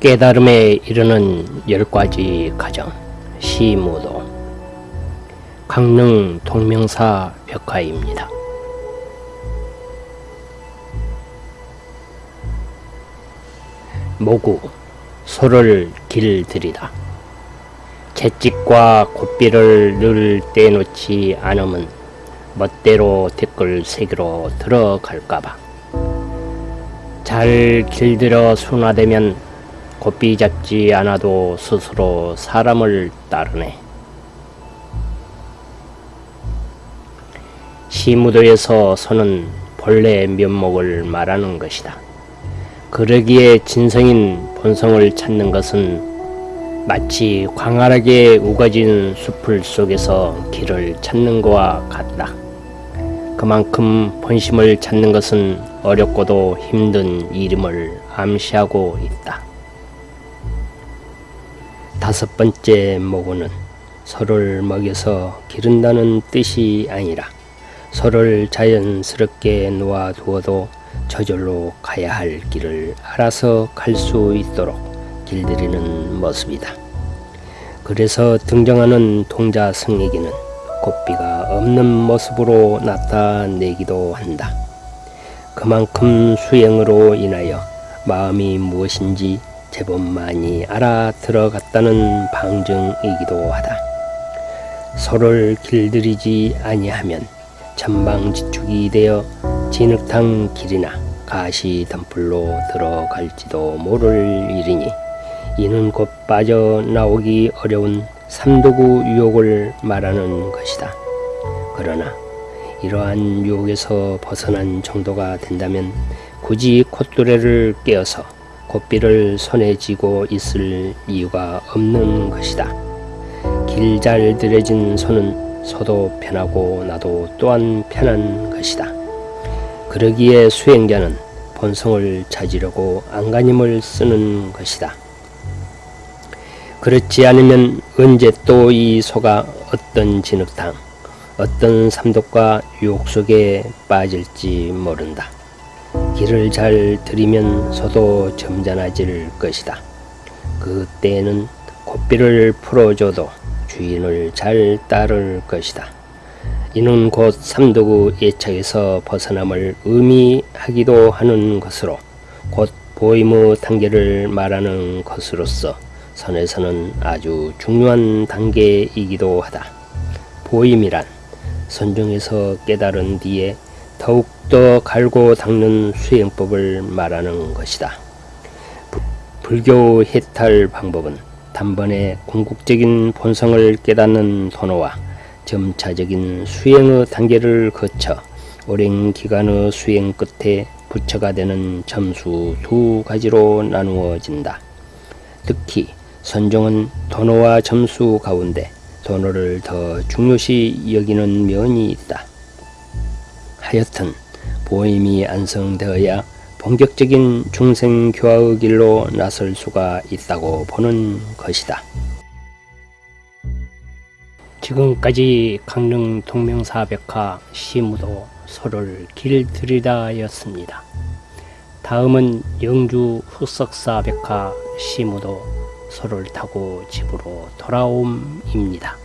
깨달음에 이르는 열 가지 과정 시무도 강릉 동명사 벽화입니다. 모구 소를 길들이다. 채찍과 곱비를 늘 떼놓지 않으면 멋대로 댓글 세계로 들어갈까봐. 잘 길들여 순화되면 곱비 잡지 않아도 스스로 사람을 따르네. 시무도에서 서는 본래 면목을 말하는 것이다. 그러기에 진성인 본성을 찾는 것은 마치 광활하게 우거진 숲을 속에서 길을 찾는 것과 같다. 그만큼 본심을 찾는 것은 어렵고도 힘든 일임을 암시하고 있다. 다섯 번째 모고는 서로를 먹여서 기른다는 뜻이 아니라 서로를 자연스럽게 놓아두어도 저절로 가야 할 길을 알아서 갈 수 있도록 길들이는 모습이다. 그래서 등장하는 동자 성에게는 곱비가 없는 모습으로 나타내기도 한다. 그만큼 수행으로 인하여 마음이 무엇인지 제법 많이 알아들어갔다는 방증이기도 하다. 서로를 길들이지 아니하면 전방지축이 되어 진흙탕 길이나 가시 덤불로 들어갈지도 모를 일이니 이는 곧 빠져나오기 어려운 삼도구 유혹을 말하는 것이다. 그러나 이러한 유혹에서 벗어난 정도가 된다면 굳이 콧뚜레를 깨어서 곱비를 손에 쥐고 있을 이유가 없는 것이다. 길 잘 들여진 손은 서도 편하고 나도 또한 편한 것이다. 그러기에 수행자는 본성을 찾으려고 안간힘을 쓰는 것이다. 그렇지 않으면 언제 또 이 소가 어떤 진흙탕, 어떤 삼독과 유혹 속에 빠질지 모른다. 길을 잘 들이면 소도 점잖아질 것이다. 그때에는 곱비를 풀어줘도 주인을 잘 따를 것이다. 이는 곧 삼도구 예착에서 벗어남을 의미하기도 하는 것으로 곧 보임의 단계를 말하는 것으로서 선에서는 아주 중요한 단계이기도 하다. 보임이란 선종에서 깨달은 뒤에 더욱 더 갈고 닦는 수행법을 말하는 것이다. 불교 해탈 방법은 단번에 궁극적인 본성을 깨닫는 도노와 점차적인 수행의 단계를 거쳐 오랜 기간의 수행 끝에 부처가 되는 점수 두 가지로 나누어진다. 특히 선종은 도노와 점수 가운데 도노를 더 중요시 여기는 면이 있다. 하여튼 보임이 안성되어야 본격적인 중생교화의 길로 나설 수가 있다고 보는 것이다. 지금까지 강릉 동명사백화 시무도 소를 길들이다였습니다. 다음은 영주 흑석사백화 시무도 소를 타고 집으로 돌아옴입니다.